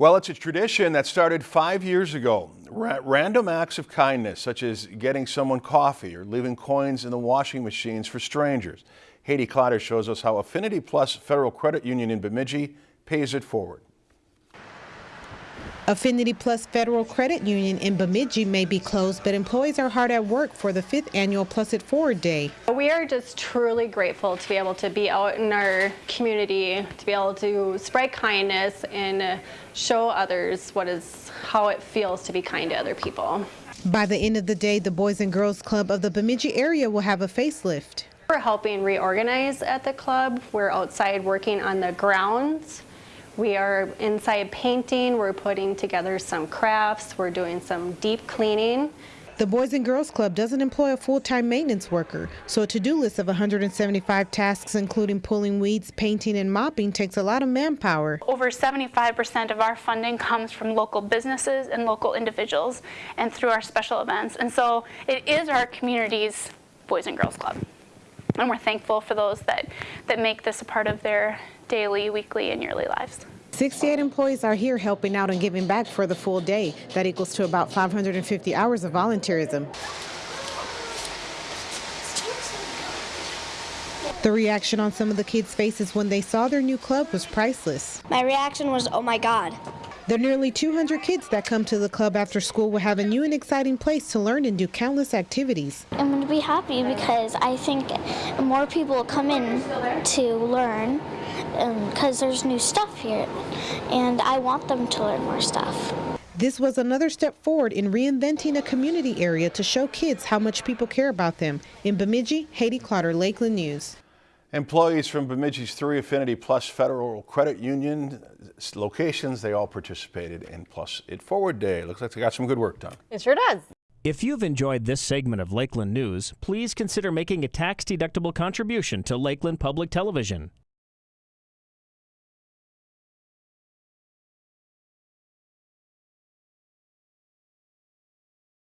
Well, it's a tradition that started five years ago. Ra random acts of kindness, such as getting someone coffee or leaving coins in the washing machines for strangers. Haydee Clotter shows us how Affinity Plus Federal Credit Union in Bemidji pays it forward. Affinity Plus Federal Credit Union in Bemidji may be closed, but employees are hard at work for the fifth annual Plus It Forward Day. We are just truly grateful to be able to be out in our community, to be able to spread kindness and show others what is how it feels to be kind to other people. By the end of the day, the Boys and Girls Club of the Bemidji area will have a facelift. We're helping reorganize at the club. We're outside working on the grounds we are inside painting, we're putting together some crafts, we're doing some deep cleaning. The Boys and Girls Club doesn't employ a full-time maintenance worker, so a to-do list of 175 tasks including pulling weeds, painting, and mopping takes a lot of manpower. Over 75% of our funding comes from local businesses and local individuals and through our special events. And so it is our community's Boys and Girls Club. And we're thankful for those that, that make this a part of their daily, weekly, and yearly lives. 68 employees are here helping out and giving back for the full day. That equals to about 550 hours of volunteerism. The reaction on some of the kids' faces when they saw their new club was priceless. My reaction was, oh my God. The nearly 200 kids that come to the club after school will have a new and exciting place to learn and do countless activities. I'm going to be happy because I think more people will come in to learn because um, there's new stuff here and I want them to learn more stuff. This was another step forward in reinventing a community area to show kids how much people care about them. In Bemidji, Haydee Clotter, Lakeland News. Employees from Bemidji's three Affinity Plus Federal Credit Union locations, they all participated in Plus It Forward Day. Looks like they got some good work done. It sure does. If you've enjoyed this segment of Lakeland News, please consider making a tax-deductible contribution to Lakeland Public Television.